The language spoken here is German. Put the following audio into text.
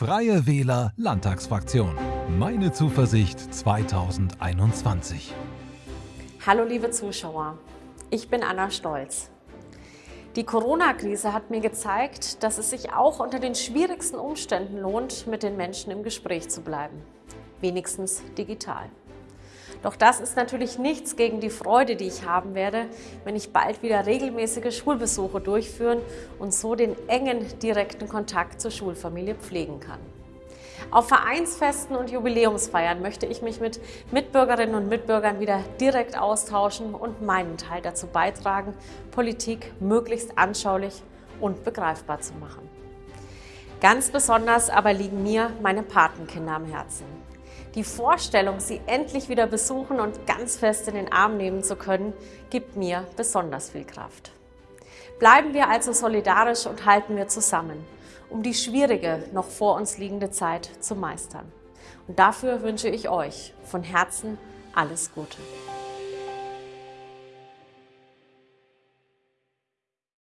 Freie Wähler Landtagsfraktion. Meine Zuversicht 2021. Hallo liebe Zuschauer, ich bin Anna Stolz. Die Corona-Krise hat mir gezeigt, dass es sich auch unter den schwierigsten Umständen lohnt, mit den Menschen im Gespräch zu bleiben. Wenigstens digital. Doch das ist natürlich nichts gegen die Freude, die ich haben werde, wenn ich bald wieder regelmäßige Schulbesuche durchführen und so den engen, direkten Kontakt zur Schulfamilie pflegen kann. Auf Vereinsfesten und Jubiläumsfeiern möchte ich mich mit Mitbürgerinnen und Mitbürgern wieder direkt austauschen und meinen Teil dazu beitragen, Politik möglichst anschaulich und begreifbar zu machen. Ganz besonders aber liegen mir meine Patenkinder am Herzen. Die Vorstellung, sie endlich wieder besuchen und ganz fest in den Arm nehmen zu können, gibt mir besonders viel Kraft. Bleiben wir also solidarisch und halten wir zusammen, um die schwierige, noch vor uns liegende Zeit zu meistern. Und dafür wünsche ich euch von Herzen alles Gute.